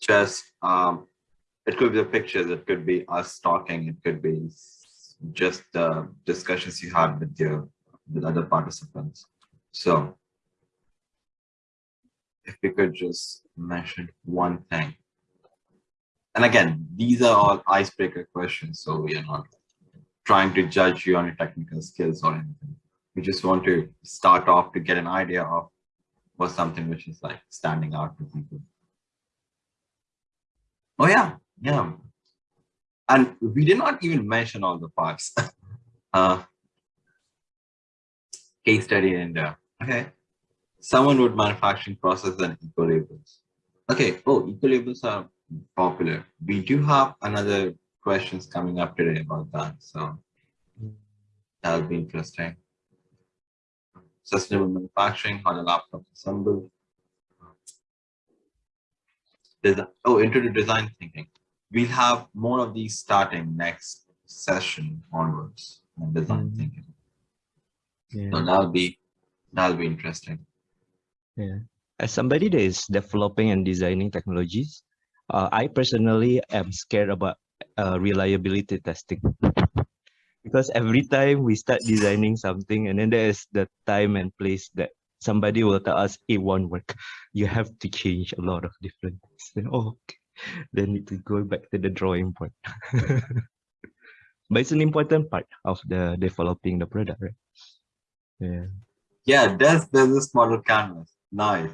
just um, it could be the pictures, it could be us talking, it could be just uh, discussions you had with your with other participants. So if you could just mention one thing. And again, these are all icebreaker questions, so we are not trying to judge you on your technical skills or anything. We just want to start off to get an idea of what something which is like standing out to people. Oh yeah, yeah. And we did not even mention all the parts. uh, case study in India. Okay. Someone would manufacturing process and eco labels. Okay. Oh, eco labels are popular. We do have another questions coming up today about that. So that'll be interesting. Sustainable manufacturing, how the laptop assembled. Design, oh, into the design thinking. We'll have more of these starting next session onwards and design mm -hmm. thinking. Yeah. So that'll be that'll be interesting. Yeah. As somebody that is developing and designing technologies, uh, I personally am scared about uh, reliability testing. because every time we start designing something and then there is the time and place that somebody will tell us it won't work. You have to change a lot of different things. Then, oh, okay. then need to go back to the drawing board. but it's an important part of the developing the product, right? Yeah. Yeah, there's business model canvas. Nice.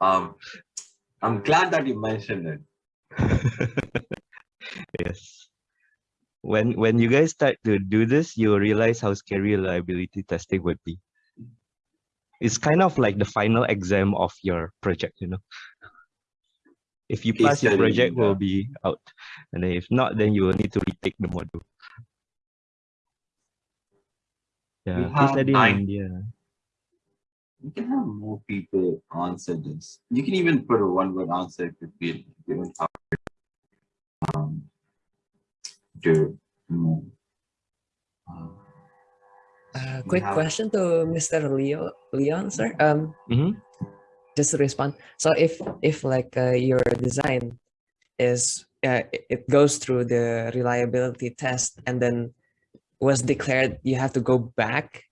Um, I'm glad that you mentioned it. yes. When when you guys start to do this, you realize how scary reliability testing would be. It's kind of like the final exam of your project, you know. If you pass, your project will be out. And if not, then you will need to retake the module. Yeah, case study in India. You can have more people answer this. You can even put a one-word answer if you feel you don't have um, to move. Uh, quick question to Mr. Leo, Leon, sir. Um, mm -hmm. Just to respond. So if if like uh, your design is uh, it goes through the reliability test and then was declared you have to go back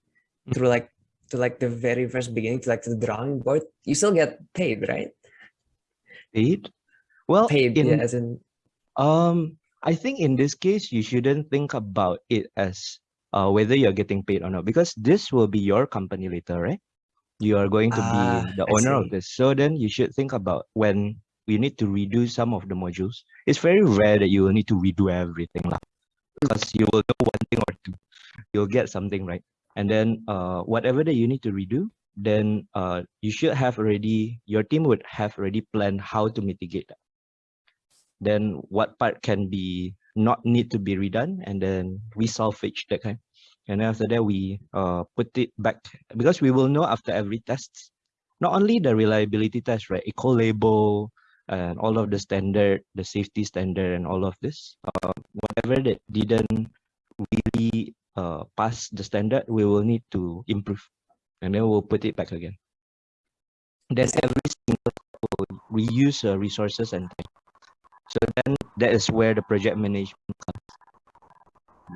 mm. through like to like the very first beginning to like the drawing board you still get paid right paid well paid in, yeah, as in um i think in this case you shouldn't think about it as uh, whether you're getting paid or not because this will be your company later right? You are going to be ah, the owner of this. So then you should think about when we need to redo some of the modules. It's very rare that you will need to redo everything because you will know one thing or two. You'll get something right? And then uh, whatever that you need to redo then uh, you should have already your team would have already planned how to mitigate that. Then what part can be not need to be redone and then we salvage that kind and after that we uh, put it back because we will know after every test not only the reliability test right eco label and all of the standard, the safety standard and all of this. Uh, whatever that didn't really uh, pass the standard, we will need to improve and then we'll put it back again. Then every single reuse resources and time. So then that is where the project management comes.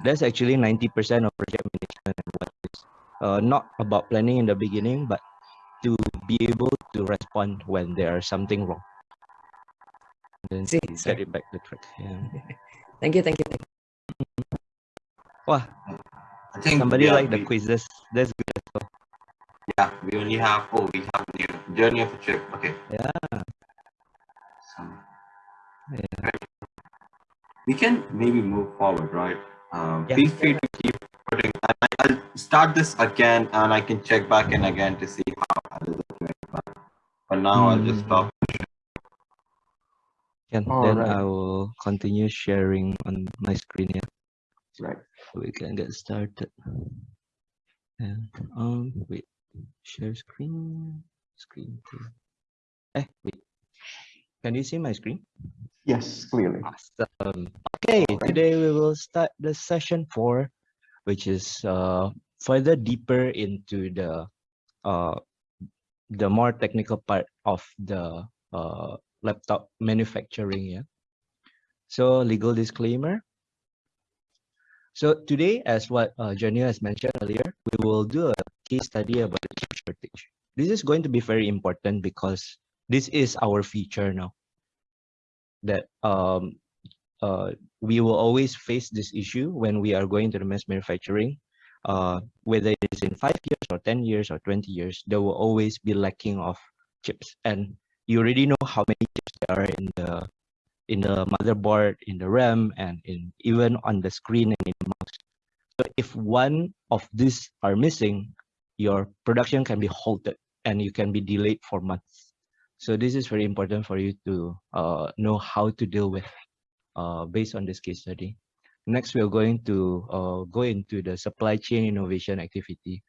That's actually 90% of project management and what is uh, not about planning in the beginning, but to be able to respond when there is something wrong then See, get it back the track. Yeah. thank you, thank you, thank you. Wow. I think somebody like the quizzes. That's good. Yeah, we only have oh we have new journey of a trip. Okay. Yeah. So, yeah. We can maybe move forward, right? Um, yeah. Feel free to keep putting. I'll start this again, and I can check back in again to see how others are doing. But for now, mm. I'll just hmm. stop And All then right. I will continue sharing on my screen yeah right so we can get started and um wait share screen screen two. eh wait can you see my screen yes clearly awesome okay right. today we will start the session four which is uh further deeper into the uh the more technical part of the uh laptop manufacturing. Yeah. So legal disclaimer. So today, as what uh, has mentioned earlier, we will do a case study about the chip shortage. This is going to be very important because this is our feature now. That um, uh, we will always face this issue when we are going to the mass manufacturing. Uh, whether it's in five years or 10 years or 20 years, there will always be lacking of chips. And you already know how many chips there are in the in the motherboard, in the RAM, and in even on the screen and in the mouse. So if one of these are missing, your production can be halted and you can be delayed for months. So this is very important for you to uh, know how to deal with uh, based on this case study. Next, we're going to uh, go into the supply chain innovation activity.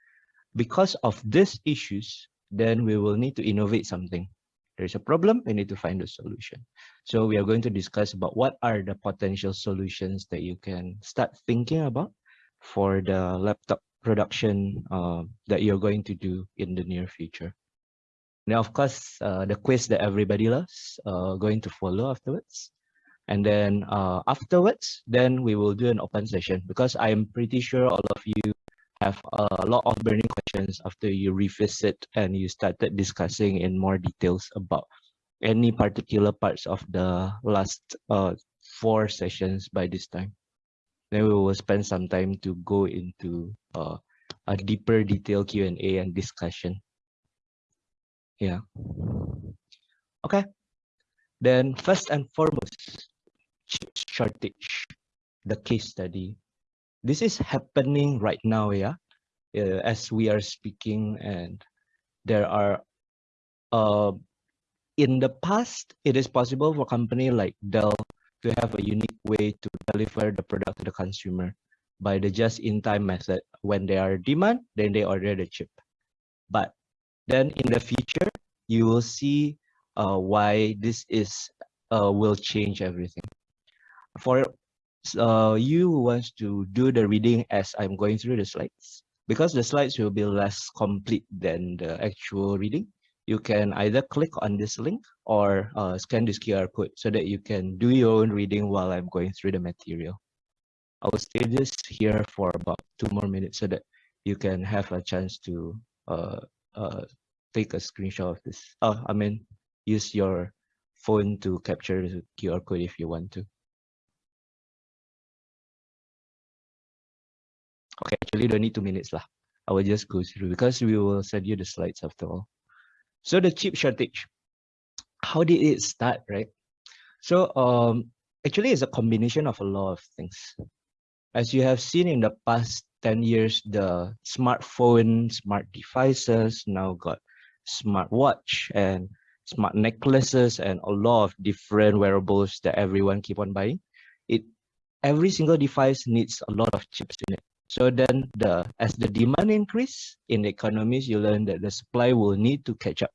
Because of these issues, then we will need to innovate something. There's a problem, we need to find a solution. So we are going to discuss about what are the potential solutions that you can start thinking about for the laptop production uh, that you're going to do in the near future. Now, of course, uh, the quiz that everybody loves uh, going to follow afterwards. And then uh, afterwards, then we will do an open session because I'm pretty sure all of you have a lot of burning questions after you revisit and you started discussing in more details about any particular parts of the last uh, four sessions by this time. Then we will spend some time to go into uh, a deeper detail Q&A and discussion. Yeah. Okay. Then first and foremost, chip shortage, the case study. This is happening right now yeah uh, as we are speaking and there are uh, in the past it is possible for a company like dell to have a unique way to deliver the product to the consumer by the just-in-time method. When there are demand then they order the chip. But then in the future you will see uh, why this is uh, will change everything for uh, you wants to do the reading as I'm going through the slides. Because the slides will be less complete than the actual reading, you can either click on this link or uh, scan this QR code so that you can do your own reading while I'm going through the material. I will stay this here for about two more minutes so that you can have a chance to uh, uh, take a screenshot of this. Oh, I mean, use your phone to capture the QR code if you want to. Okay, actually don't need two minutes lah. I will just go through because we will send you the slides after all. So the chip shortage, how did it start, right? So um, actually it's a combination of a lot of things. As you have seen in the past 10 years, the smartphone, smart devices now got smart watch and smart necklaces and a lot of different wearables that everyone keep on buying. It every single device needs a lot of chips in it. So then the as the demand increase in the economies, you learn that the supply will need to catch up.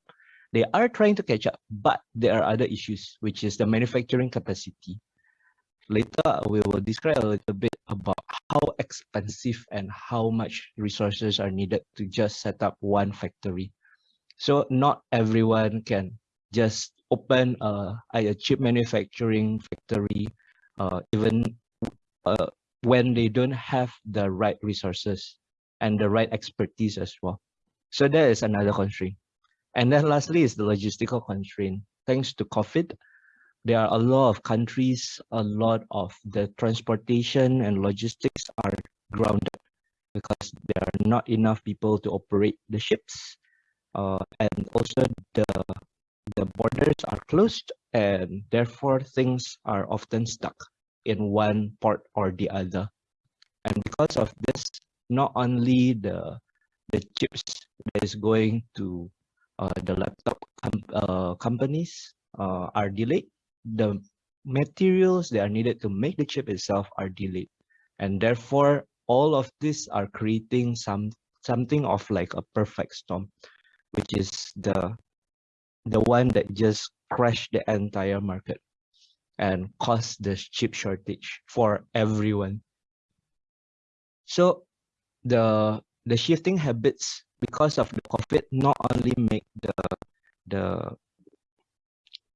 They are trying to catch up, but there are other issues, which is the manufacturing capacity. Later, we will describe a little bit about how expensive and how much resources are needed to just set up one factory. So not everyone can just open a, a chip manufacturing factory, uh, even uh, when they don't have the right resources and the right expertise as well. So that is another constraint. And then lastly is the logistical constraint. Thanks to COVID, there are a lot of countries, a lot of the transportation and logistics are grounded because there are not enough people to operate the ships. Uh, and also the, the borders are closed and therefore things are often stuck in one part or the other. And because of this, not only the the chips that is going to uh, the laptop com uh, companies uh, are delayed, the materials that are needed to make the chip itself are delayed. And therefore, all of these are creating some something of like a perfect storm, which is the the one that just crashed the entire market and caused the chip shortage for everyone. So the the shifting habits because of the COVID not only make the the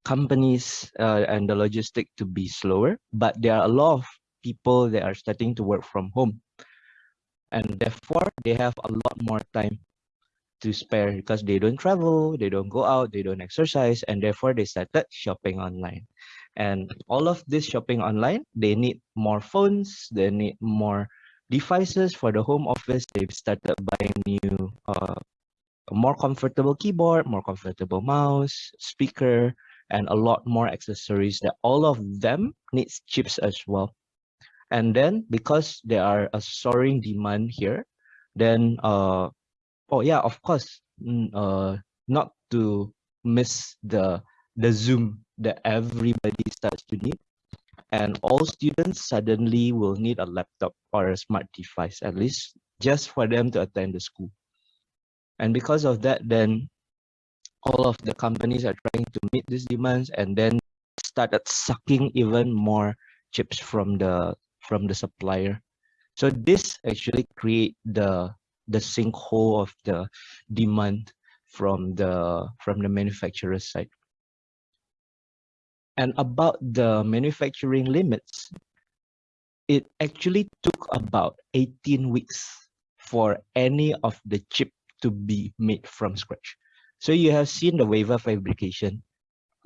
companies uh, and the logistic to be slower, but there are a lot of people that are starting to work from home. And therefore, they have a lot more time to spare because they don't travel, they don't go out, they don't exercise, and therefore they started shopping online. And all of this shopping online, they need more phones, they need more devices for the home office. They've started buying new, uh, more comfortable keyboard, more comfortable mouse, speaker, and a lot more accessories that all of them needs chips as well. And then because there are a soaring demand here, then uh, oh yeah, of course, uh, not to miss the the Zoom that everybody starts to need. And all students suddenly will need a laptop or a smart device, at least just for them to attend the school. And because of that, then all of the companies are trying to meet these demands and then started sucking even more chips from the from the supplier. So this actually create the the sinkhole of the demand from the from the manufacturer side. And about the manufacturing limits, it actually took about 18 weeks for any of the chip to be made from scratch. So you have seen the wafer fabrication.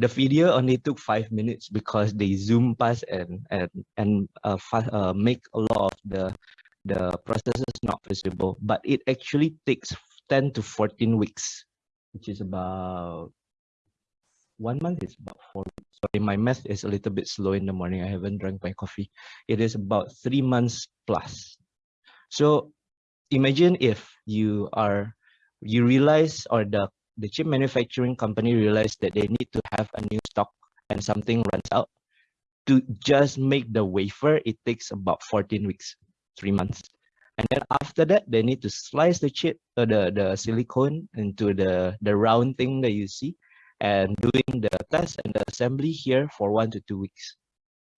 The video only took five minutes because they zoom past and and and uh, uh, make a lot of the the processes not visible, but it actually takes 10 to 14 weeks, which is about one month is about four. Sorry, my math is a little bit slow in the morning. I haven't drank my coffee. It is about three months plus. So imagine if you are, you realize or the, the chip manufacturing company realize that they need to have a new stock and something runs out. To just make the wafer, it takes about 14 weeks three months. And then after that, they need to slice the chip or the, the silicone into the, the round thing that you see and doing the test and the assembly here for one to two weeks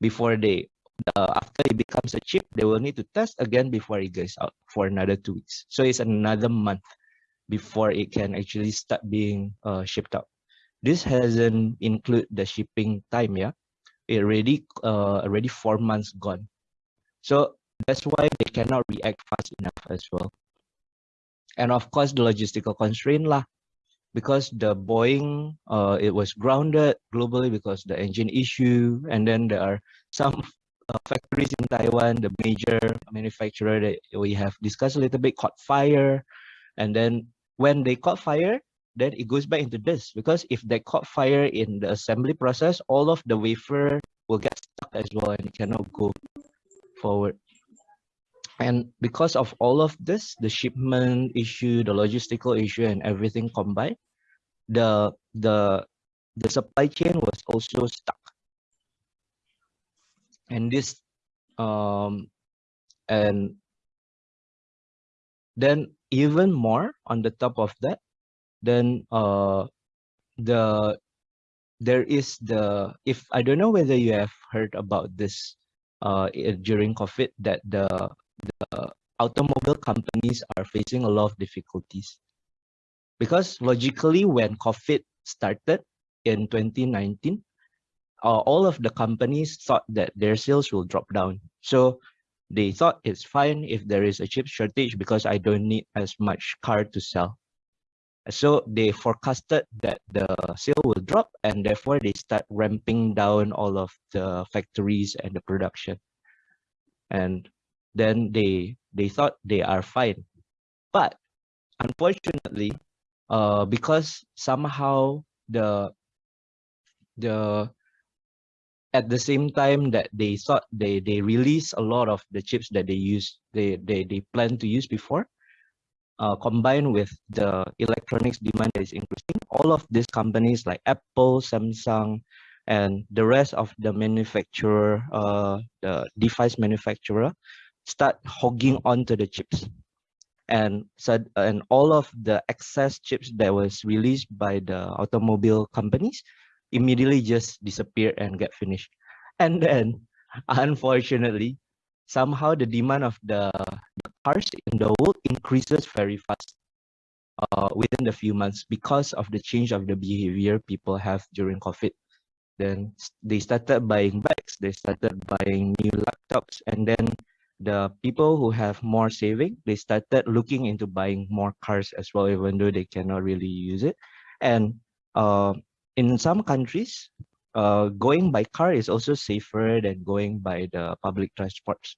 before they uh, after it becomes a chip they will need to test again before it goes out for another two weeks so it's another month before it can actually start being uh, shipped out. This hasn't include the shipping time yeah. It already uh, already four months gone. So that's why they cannot react fast enough as well. And of course, the logistical constraint lah, because the Boeing, uh, it was grounded globally because the engine issue, and then there are some uh, factories in Taiwan, the major manufacturer that we have discussed a little bit caught fire, and then when they caught fire, then it goes back into this because if they caught fire in the assembly process, all of the wafer will get stuck as well and it cannot go forward. And because of all of this, the shipment issue, the logistical issue, and everything combined, the the the supply chain was also stuck. And this, um, and then even more on the top of that, then uh, the there is the if I don't know whether you have heard about this uh during COVID that the the automobile companies are facing a lot of difficulties. Because logically, when COVID started in 2019, uh, all of the companies thought that their sales will drop down. So they thought it's fine if there is a chip shortage because I don't need as much car to sell. So they forecasted that the sale will drop and therefore they start ramping down all of the factories and the production. And then they they thought they are fine but unfortunately uh because somehow the the at the same time that they thought they they release a lot of the chips that they use they they, they plan to use before uh, combined with the electronics demand that is increasing all of these companies like apple samsung and the rest of the manufacturer uh, the device manufacturer start hogging onto the chips. And so and all of the excess chips that was released by the automobile companies immediately just disappear and get finished and then unfortunately somehow the demand of the, the cars in the world increases very fast uh, within the few months because of the change of the behavior people have during covid then they started buying bikes, they started buying new laptops, and then the people who have more saving, they started looking into buying more cars as well, even though they cannot really use it. And uh, in some countries, uh, going by car is also safer than going by the public transports.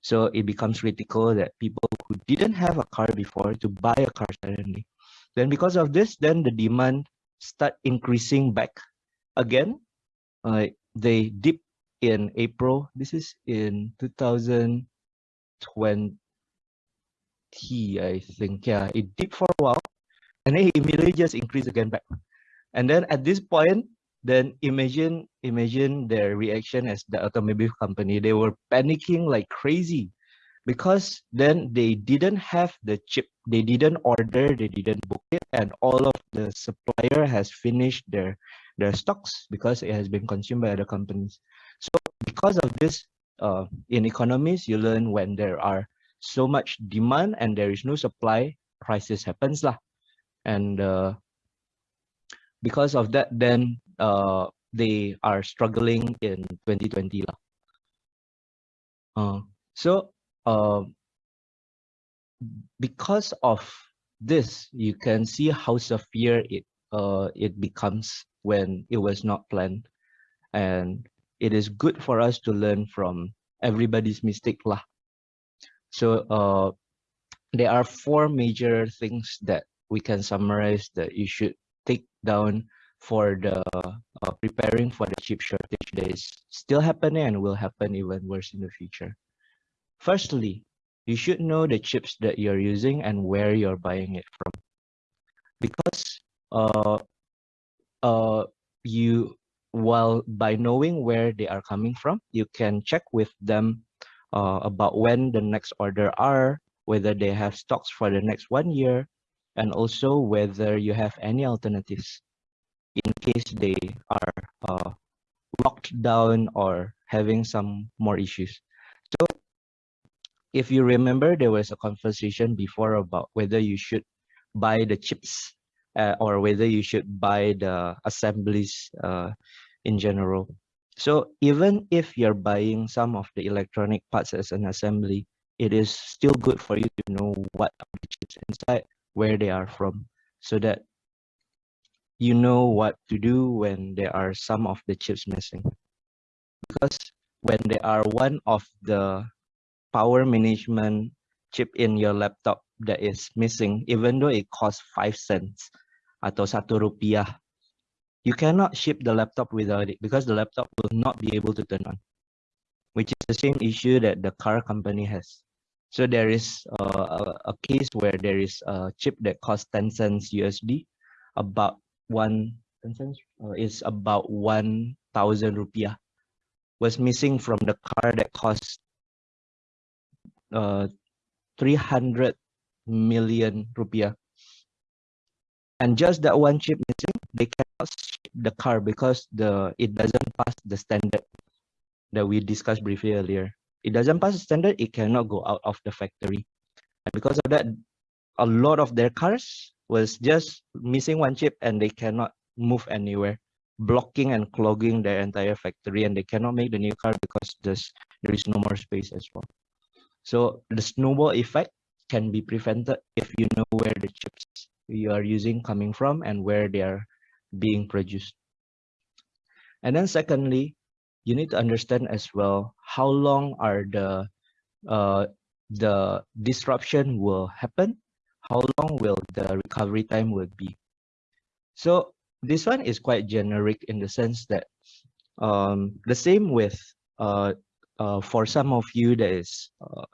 So it becomes critical that people who didn't have a car before to buy a car suddenly. Then because of this, then the demand start increasing back again. Uh, they dip in April. This is in 2020, I think. Yeah, it dipped for a while and then it immediately just increased again back. And then at this point, then imagine imagine their reaction as the automobile company. They were panicking like crazy because then they didn't have the chip. They didn't order, they didn't book it, and all of the supplier has finished their their stocks because it has been consumed by other companies. So because of this, uh, in economies, you learn when there are so much demand and there is no supply, crisis happens lah. And uh, because of that, then uh, they are struggling in 2020 lah. Uh, so uh, because of this, you can see how severe it uh, it becomes when it was not planned. And it is good for us to learn from everybody's mistake lah. So uh, there are four major things that we can summarize that you should down for the uh, preparing for the chip shortage that is still happening and will happen even worse in the future. Firstly, you should know the chips that you're using and where you're buying it from. Because uh, uh, you, while by knowing where they are coming from, you can check with them uh, about when the next order are, whether they have stocks for the next one year, and also whether you have any alternatives in case they are uh, locked down or having some more issues. So if you remember, there was a conversation before about whether you should buy the chips uh, or whether you should buy the assemblies uh, in general. So even if you're buying some of the electronic parts as an assembly, it is still good for you to know what are the chips inside, where they are from, so that you know what to do when there are some of the chips missing. Because when there are one of the power management chip in your laptop that is missing, even though it costs 5 cents atau satu rupiah, you cannot ship the laptop without it because the laptop will not be able to turn on, which is the same issue that the car company has. So there is uh, a, case where there is a chip that costs 10 cents USD, about one 10 cents uh, is about 1,000 rupiah, was missing from the car that costs uh, 300 million rupiah. And just that one chip missing, they cannot ship the car because the it doesn't pass the standard that we discussed briefly earlier. It doesn't pass the standard, it cannot go out of the factory. And because of that, a lot of their cars was just missing one chip and they cannot move anywhere, blocking and clogging their entire factory and they cannot make the new car because there's, there is no more space as well. So the snowball effect can be prevented if you know where the chips you are using coming from and where they are being produced. And then secondly, you need to understand as well how long are the uh, the disruption will happen, how long will the recovery time will be. So this one is quite generic in the sense that um, the same with uh, uh, for some of you that is uh,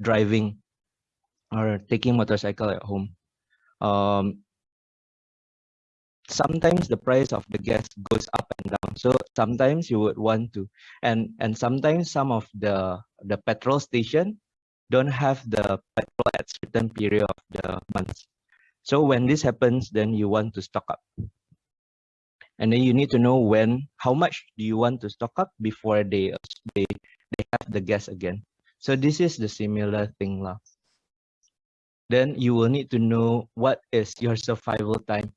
driving or taking motorcycle at home. Um, sometimes the price of the gas goes up and down. So sometimes you would want to, and and sometimes some of the the petrol station don't have the petrol at certain period of the months. So when this happens, then you want to stock up. And then you need to know when, how much do you want to stock up before they they they have the gas again. So this is the similar thing lah. Then you will need to know what is your survival time.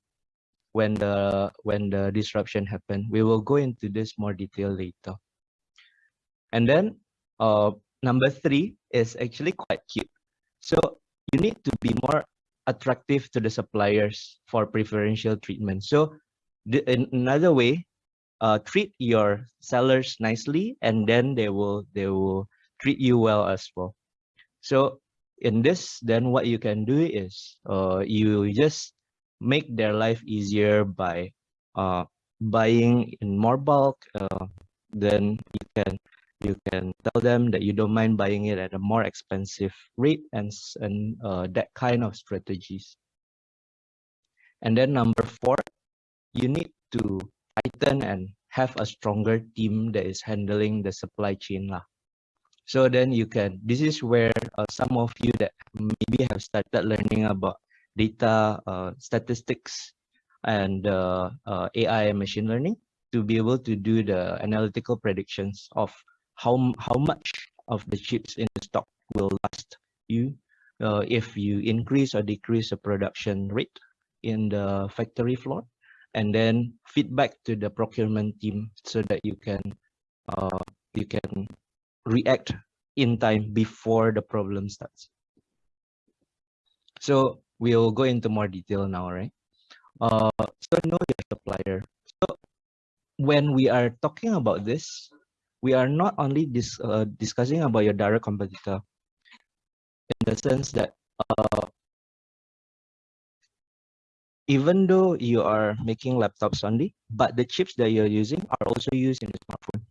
When the when the disruption happened. We will go into this more detail later. And then uh, number three is actually quite cute. So you need to be more attractive to the suppliers for preferential treatment. So the, in another way, uh, treat your sellers nicely, and then they will they will treat you well as well. So in this, then what you can do is uh, you just make their life easier by uh, buying in more bulk. Uh, then you can you can tell them that you don't mind buying it at a more expensive rate and and uh, that kind of strategies. And then number four, you need to tighten and have a stronger team that is handling the supply chain lah. So then you can, this is where uh, some of you that maybe have started learning about data uh, statistics and uh, uh AI and machine learning to be able to do the analytical predictions of how, how much of the chips in the stock will last you if you increase or decrease the production rate in the factory floor and then feedback to the procurement team so that you can uh, you can react in time before the problem starts. So we'll go into more detail now, right? Uh, so know your supplier. So when we are talking about this, we are not only dis, uh, discussing about your direct competitor in the sense that uh, even though you are making laptops only, but the chips that you're using are also used in the smartphone.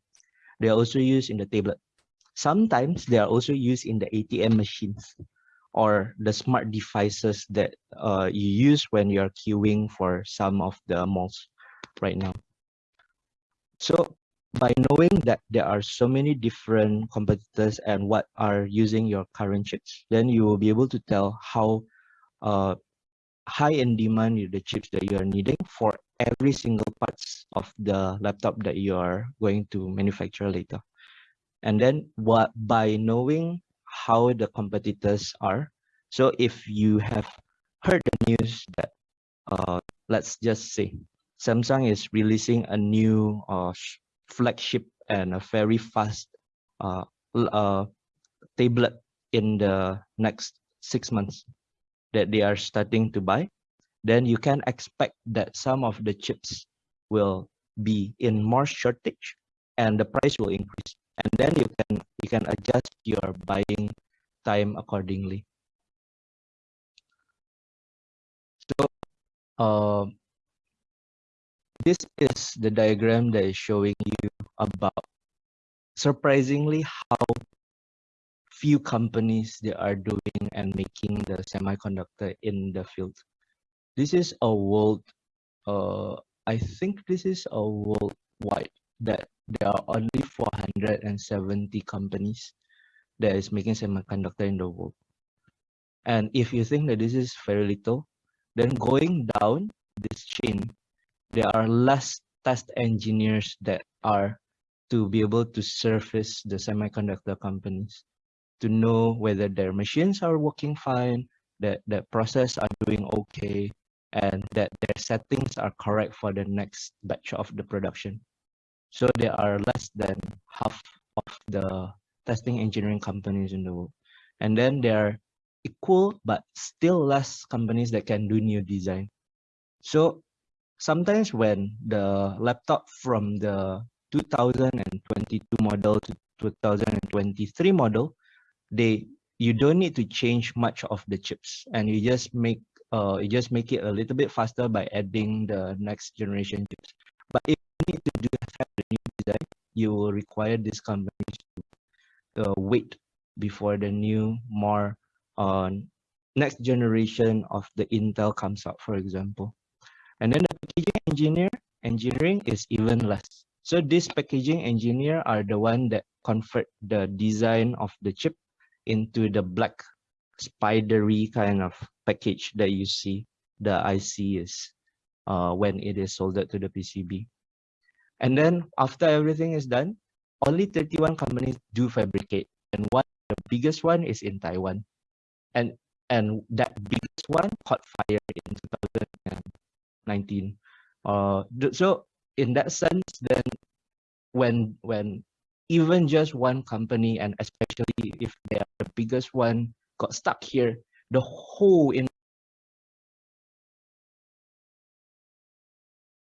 They are also used in the tablet. Sometimes they are also used in the ATM machines or the smart devices that uh, you use when you're queuing for some of the malls right now. So by knowing that there are so many different competitors and what are using your current chips, then you will be able to tell how uh, high in demand the chips that you are needing for every single parts of the laptop that you are going to manufacture later. And then what by knowing how the competitors are, so if you have heard the news that uh, let's just say Samsung is releasing a new uh, flagship and a very fast uh, uh, tablet in the next six months that they are starting to buy, then you can expect that some of the chips will be in more shortage and the price will increase. And then you can you can adjust your buying time accordingly. So uh, this is the diagram that is showing you about surprisingly how few companies they are doing and making the semiconductor in the field. This is a world, uh, I think this is a worldwide that there are only 470 companies that is making semiconductor in the world. And if you think that this is very little, then going down this chain, there are less test engineers that are to be able to service the semiconductor companies to know whether their machines are working fine, that the process are doing okay, and that their settings are correct for the next batch of the production. So there are less than half of the testing engineering companies in the world. And then there are equal but still less companies that can do new design. So sometimes when the laptop from the 2022 model to 2023 model they you don't need to change much of the chips and you just make uh you just make it a little bit faster by adding the next generation chips to do have the new design you will require these companies to uh, wait before the new more uh, next generation of the intel comes out for example and then the packaging engineer engineering is even less so this packaging engineer are the one that convert the design of the chip into the black spidery kind of package that you see the IC is uh, when it is soldered to the PCB. And then after everything is done, only 31 companies do fabricate. And one, the biggest one is in Taiwan. And and that biggest one caught fire in 2019. Uh, so in that sense, then when when even just one company and especially if they are the biggest one got stuck here, the whole in